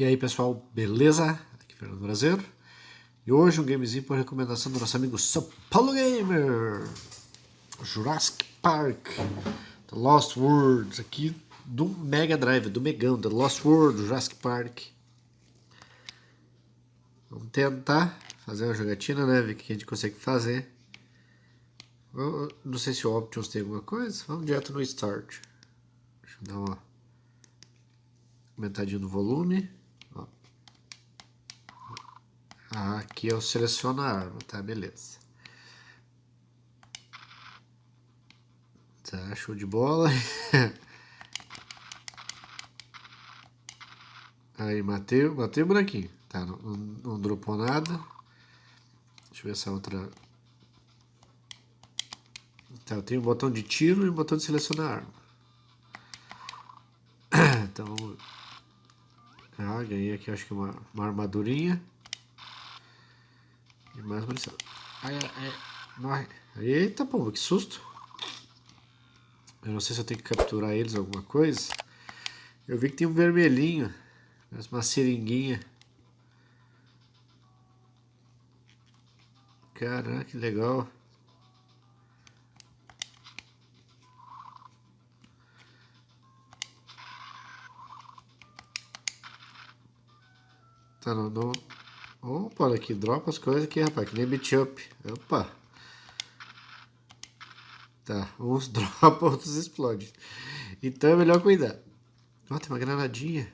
E aí pessoal, beleza? Aqui é Fernando Brasileiro. E hoje um gamezinho por recomendação do nosso amigo São Paulo Gamer. Jurassic Park, The Lost Worlds, aqui do Mega Drive, do Megão, The Lost World, Jurassic Park. Vamos tentar fazer uma jogatina, né? Ver o que a gente consegue fazer. Eu não sei se o Options tem alguma coisa. Vamos direto no Start. Deixa eu dar uma aumentadinha no volume. Aqui eu seleciono a arma, tá? Beleza. Tá, show de bola. Aí, matei, matei o buraquinho. Tá, não, não, não dropou nada. Deixa eu ver essa outra... Tá, eu tenho um botão de tiro e um botão de selecionar arma. Então... Ah, ganhei aqui acho que uma, uma armadurinha. E mais munição. Ai, ai, ai. Eita, pô, que susto. Eu não sei se eu tenho que capturar eles alguma coisa. Eu vi que tem um vermelhinho. Uma seringuinha. Caraca, que legal. Tá, não, não, Opa, olha aqui, dropa as coisas aqui, rapaz, que nem beat up. Opa. Tá, uns dropa, outros explodem. Então é melhor cuidar. Ó, tem uma granadinha.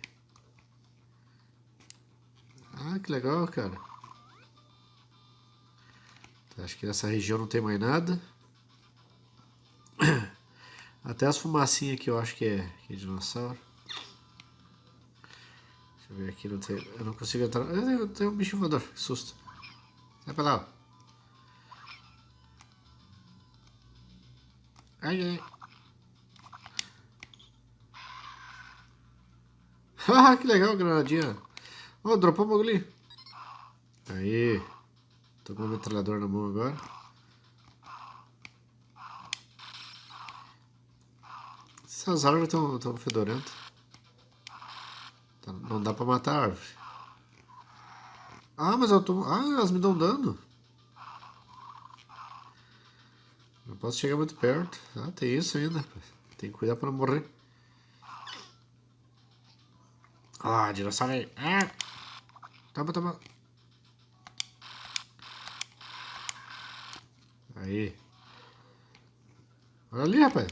Ah, que legal, cara. Tá, acho que nessa região não tem mais nada. Até as fumacinhas aqui eu acho que é, que é dinossauro. Deixa eu ver aqui, não tem, eu não consigo entrar. Eu tenho um bicho voador, que susto. Sai pra lá. Ai, ai. Ah, que legal, granadinha. Oh, dropou o bagulho. Aí. Tô com o metralhador na mão agora. Essas árvores estão fedorentas. Tá, não dá pra matar a árvore. Ah, mas eu tô... Ah, elas me dão dano. Não posso chegar muito perto. Ah, tem isso ainda. Tem que cuidar pra não morrer. Ah, dinossauro aí. Ah! Toma, toma. Aí. Olha ali, rapaz.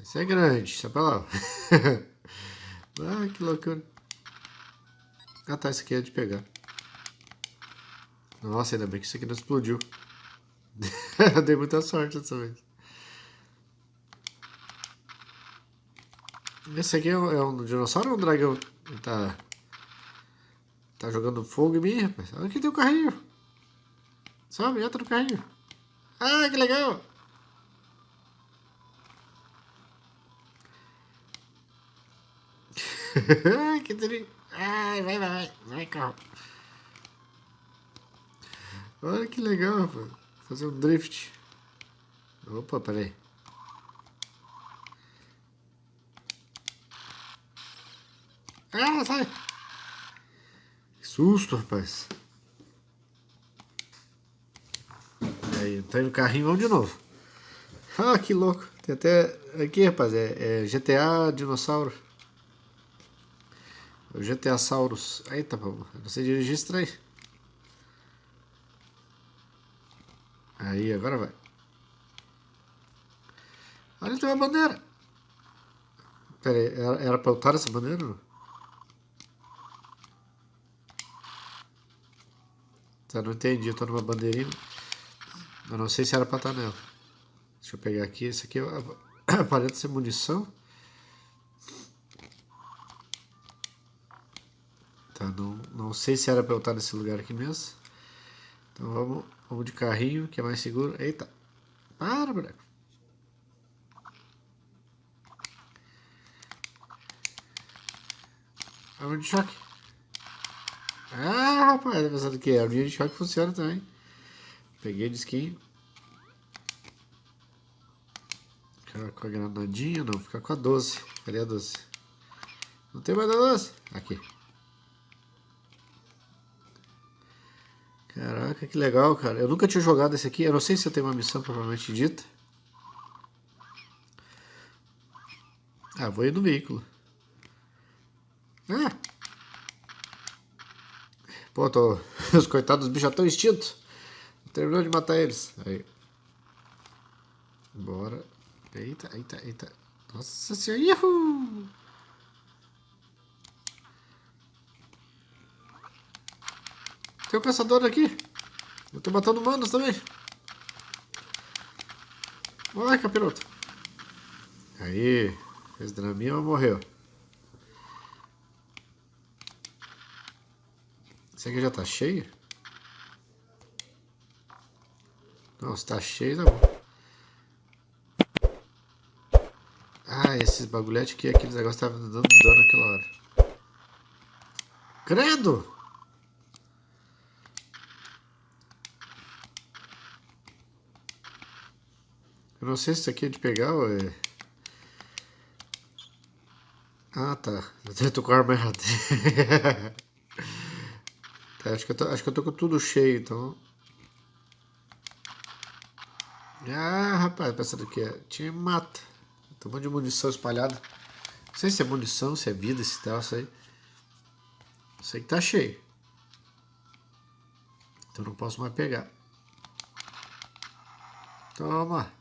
Esse é grande. Sai pra lá. Ah, que loucura. Ah tá, esse aqui é de pegar. Nossa, ainda bem que isso aqui não explodiu. Dei muita sorte dessa vez. Esse aqui é um, é um dinossauro ou um dragão? Ele tá... Tá jogando fogo em mim, rapaz. Olha aqui tem um carrinho. Sobe, entra no carrinho. Ah, que legal. que tri... Ai, vai, vai, vai, carro. Olha que legal, rapaz. Fazer um drift. Opa, peraí. Ah, sai! Que susto, rapaz. Aí, entrando no carrinho, vamos de novo. Ah, que louco. Tem até... Aqui, rapaz, é, é GTA Dinossauro. O GTA Saurus. Eita, pô, não sei dirigir estranho. Aí, agora vai. Olha, tem uma bandeira. Pera aí, era, era pra eu essa bandeira? Tá, não entendi, eu tô numa bandeirinha. Eu não sei se era pra estar nela. Deixa eu pegar aqui, esse aqui aparenta ser munição. Tá, não, sei se era para eu estar nesse lugar aqui mesmo. Então vamos, vamos de carrinho, que é mais seguro. Eita! Para, boneco! Arma de choque. Ah, rapaz, pensando que a arma de choque funciona também. Peguei o disquinho. Ficar com a granadinha, não, ficar com a 12. Cadê a 12? Não tem mais doce? Aqui. Caraca, que legal, cara. Eu nunca tinha jogado esse aqui. Eu não sei se eu tenho uma missão propriamente dita. Ah, vou ir no veículo. Ah! Pô, tô... os coitados dos bichos já estão extintos. Terminou de matar eles. Aí. Bora. Eita, eita, eita. Nossa senhora. Uhul! Tem um caçador aqui. Eu tô matando humanos também. Vai, capiroto. Aí. Fez draminha, mas morreu. Esse aqui já tá cheio? Não, se tá cheio, tá bom. Ah, esses bagulhetes aqui, aqueles negócios estavam dando dano naquela hora. Credo! Não sei se isso aqui é de pegar ou é... Ah, tá. Eu tô com a arma errada. tá, acho, que eu tô, acho que eu tô com tudo cheio, então... Ah, rapaz, pensando que é... Tinha mata. Tem um monte de munição espalhada. Não sei se é munição, se é vida, esse troço aí. Sei que tá cheio. Então não posso mais pegar. Toma.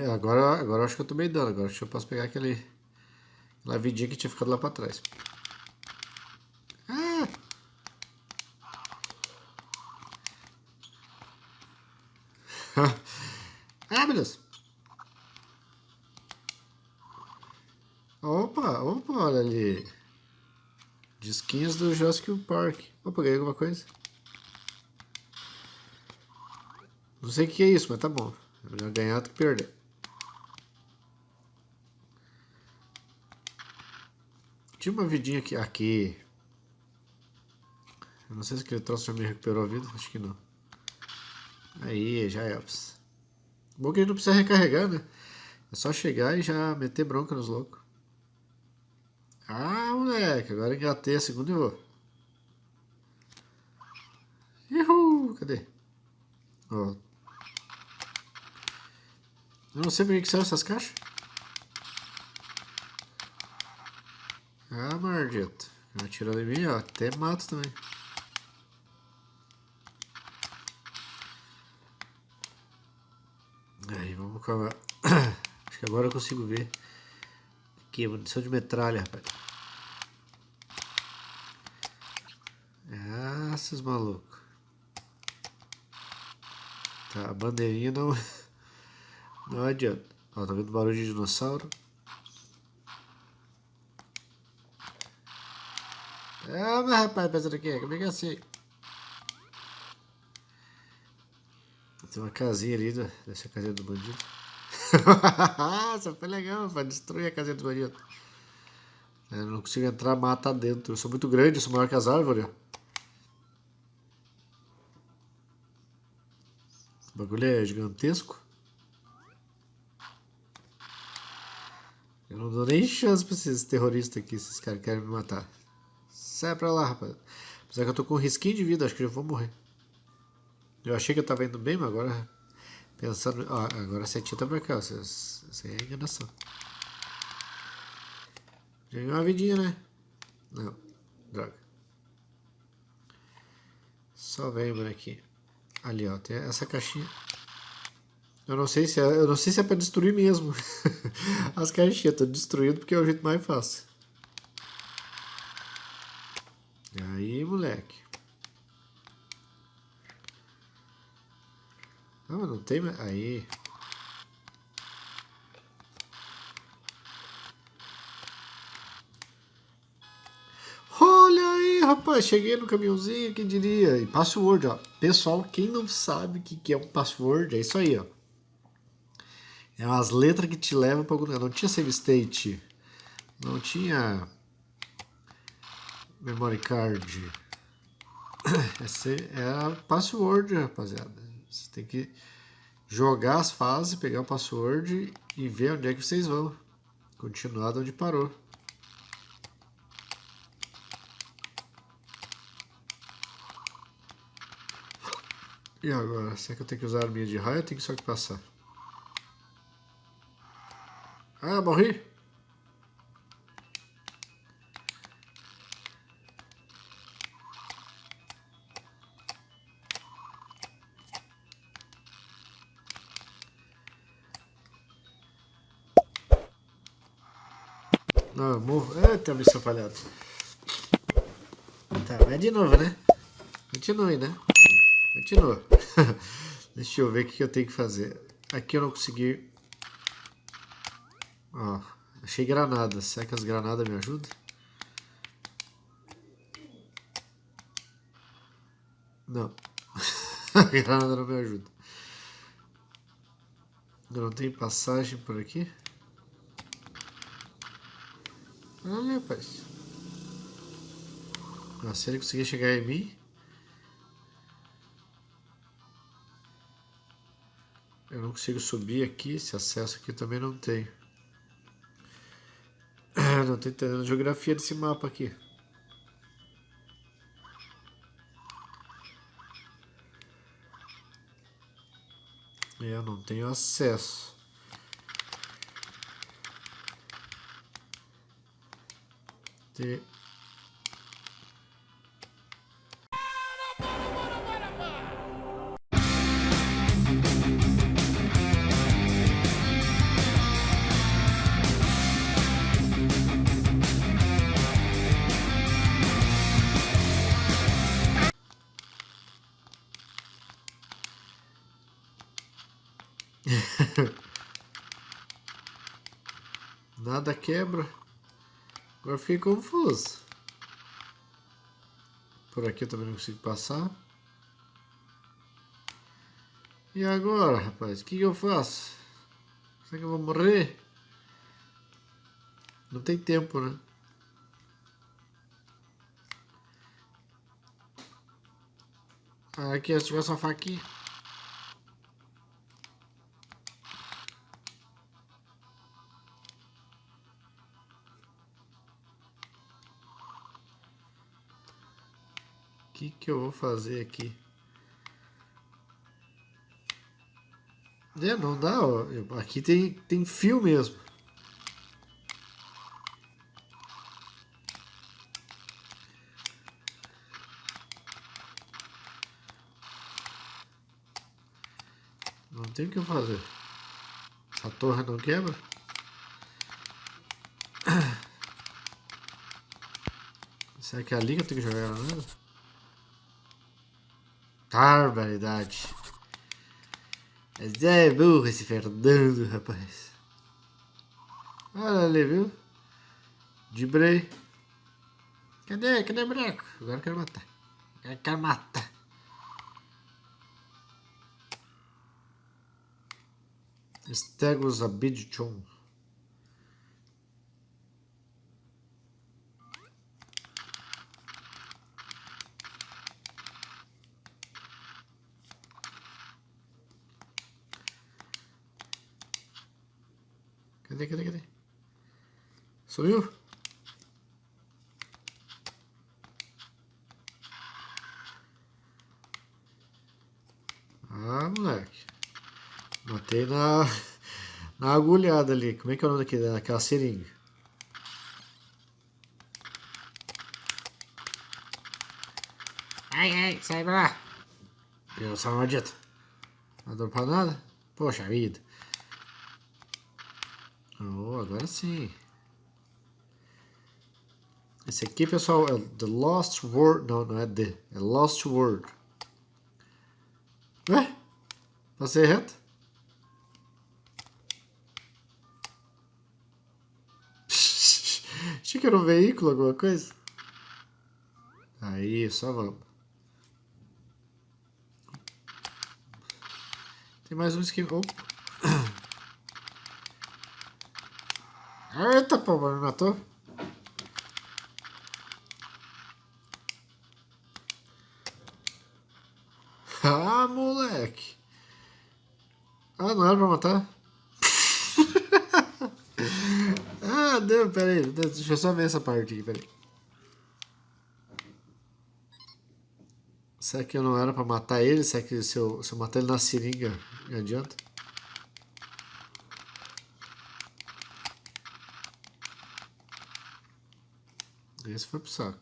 Agora, agora acho que eu tô meio dando. Agora acho que eu posso pegar aquele, aquela vidinha que tinha ficado lá pra trás. Ah! ah, meu Deus! Opa, opa, olha ali. Disquinhos do Jurassic Park. Opa, ganhei alguma coisa. Não sei o que é isso, mas tá bom. É melhor ganhar do que perder. Tinha uma vidinha aqui. Aqui. Eu não sei se aquele troço já me recuperou a vida. Acho que não. Aí, já é. Bom que a gente não precisa recarregar, né? É só chegar e já meter bronca nos loucos. Ah, moleque. Agora engatei a segunda e vou. Uhul! Cadê? Ó, eu não sei por que são essas caixas. Ah, maldito. Atirando em mim, ó. Até mato também. Aí, vamos a... Acho que agora eu consigo ver. Aqui, munição de metralha, rapaz. Ah, esses malucos. Tá, a bandeirinha não... Não adianta. Ó, tá vendo barulho de dinossauro? Ah, mas rapaz, pensando aqui, como é que é assim? Tem uma casinha ali, né? Dessa casinha do bandido. Essa foi legal, vai destruir a casinha do bandido. Eu não consigo entrar, mata dentro. Eu sou muito grande, sou maior que as árvores. O bagulho é gigantesco. Eu não dou nem chance pra esses terroristas aqui, esses caras que querem me matar. Sai pra lá, rapaz. Apesar que eu tô com um risquinho de vida, acho que já vou morrer. Eu achei que eu tava indo bem, mas agora... Pensando... Ó, agora a setinha tá pra cá, isso é enganação. Ganhou uma vidinha, né? Não. Droga. Só vem, bonequinho. Ali, ó. Tem essa caixinha. Eu não sei se é, eu não sei se é pra destruir mesmo. As caixinhas, tô destruindo porque é o jeito mais fácil. Aí, moleque. Não, não tem. Aí. Olha rapaz, cheguei no caminhãozinho, quem diria? E password, ó. Pessoal, quem não sabe o que, que é um password, é isso aí, ó. É umas letras que te levam para algum lugar. Não tinha save state, não tinha memory card. Esse é a password, rapaziada. Você tem que jogar as fases, pegar o password e ver onde é que vocês vão. Continuar de onde parou. E agora? Será que eu tenho que usar a arminha de raio ou tenho que só que passar? Ah, morri! Não, morro. Eita, bicho falhado. Tá, vai de novo, né? Continue, né? Continua. Deixa eu ver o que eu tenho que fazer. Aqui eu não consegui... Ó, achei granada. Será que as granadas me ajudam? Não. a granada não me ajuda. Não tem passagem por aqui? Olha, rapaz. Ah, se ele conseguir chegar em mim... Eu não consigo subir aqui, esse acesso aqui também não tem. Não estou entendendo a geografia desse mapa aqui. Eu não tenho acesso. Ter Nada quebra. Agora fiquei confuso. Por aqui eu também não consigo passar. E agora, rapaz? O que, que eu faço? Será que eu vou morrer? Não tem tempo, né? Aqui, se tivesse uma faquinha. Que, eu vou fazer aqui? É, não dá, ó. Aqui tem, tem fio mesmo. Não tem o que fazer. A torre não quebra? Será que é ali que eu tenho que jogar ela mesmo? Barbaridade. Mas é burro esse Fernando, rapaz. Olha ali, viu? Dibrei. Cadê? Cadê o boneco? Agora eu quero matar. Eu quero matar. Stegos Abidchon. Cadê, cadê, cadê? Sumiu? Ah, moleque. Matei na, na agulhada ali. Como é que é o nome daquele, daquela seringa? Ai, ai, sai pra lá. Eu sou maldito. Não dou pra nada? Poxa vida. Oh, agora sim. Esse aqui, pessoal, é The Lost World. Não, não é The. É Lost World. Ué? Passei reto? Achei que era um veículo, alguma coisa. Aí, só vamos. Tem mais um esquema. Opa. Eita, pô, me matou. Ah, moleque. Ah, não era pra matar? ah, deu, peraí. Deixa eu só ver essa parte aqui, peraí. Será que eu não era pra matar ele? Será que se eu, se eu matar ele na seringa, me adianta? Esse foi pro saco.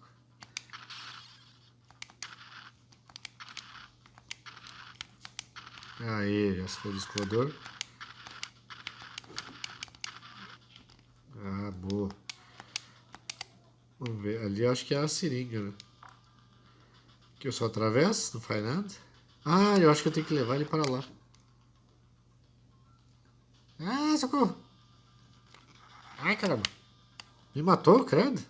Aí, se foi o discoador. Ah, boa. Vamos ver. Ali acho que é a seringa, né? Que eu só atravesso, não faz nada. Ah, eu acho que eu tenho que levar ele para lá. Ah, socorro! Ai, caramba! Me matou, credo?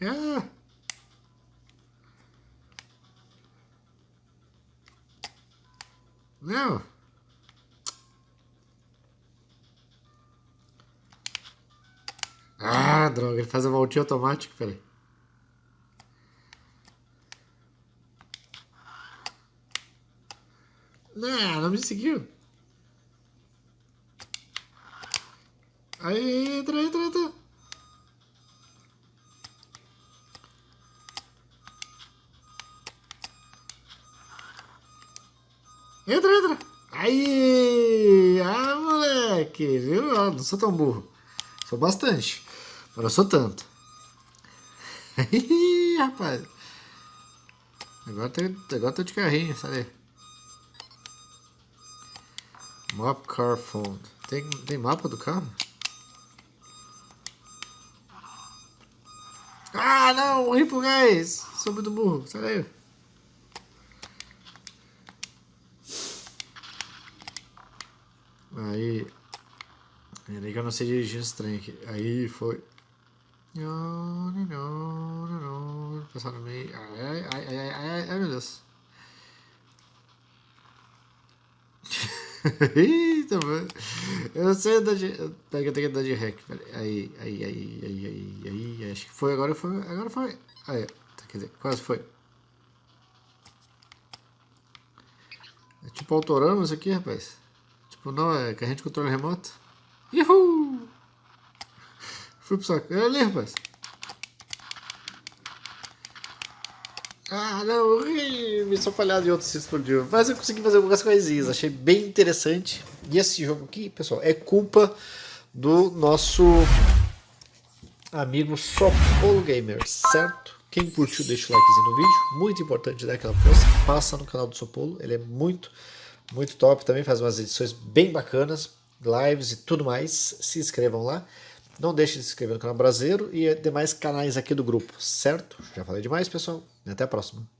Ah! Não! Ah, droga, ele faz a voltinha automática, peraí. Não, não me seguiu. Aí, entra, entra, entra. Entra, entra. Aí! Ah, moleque, viu? Ah, não sou tão burro. Sou bastante. Mas não sou tanto. Ih, rapaz. Agora tem, agora tô de carrinho, sabe? Map car phone. Tem, tem mapa do carro? Ah, não! Pro gás! Sou muito burro, sai daí. Aí. Peraí que eu não sei dirigir esse trem aqui. Aí foi. Passar no meio. Ai, ai, ai, ai, ai, ai, meu Deus. Eita, mano. Eu sei andar de. Pega, eu tenho que andar de rec. Aí, aí, aí, aí, aí, aí. Acho que foi, agora foi. Agora foi. Aí, quer dizer, quase foi. É tipo autorama isso aqui, rapaz. Tipo, não, é que a gente controla remoto. Uhul! Fui pro saco. É ali, rapaz. Ah, não, me sou falhado em outro se explodiu. Mas eu consegui fazer algumas coisinhas, achei bem interessante. E esse jogo aqui, pessoal, é culpa do nosso amigo Sopolo Gamer, certo? Quem curtiu, deixa o likezinho no vídeo. Muito importante dar aquela força. Passa no canal do Sopolo, ele é muito muito top, também faz umas edições bem bacanas, lives e tudo mais, se inscrevam lá. Não deixe de se inscrever no canal Brasileiro e demais canais aqui do grupo, certo? Já falei demais, pessoal. Até a próxima.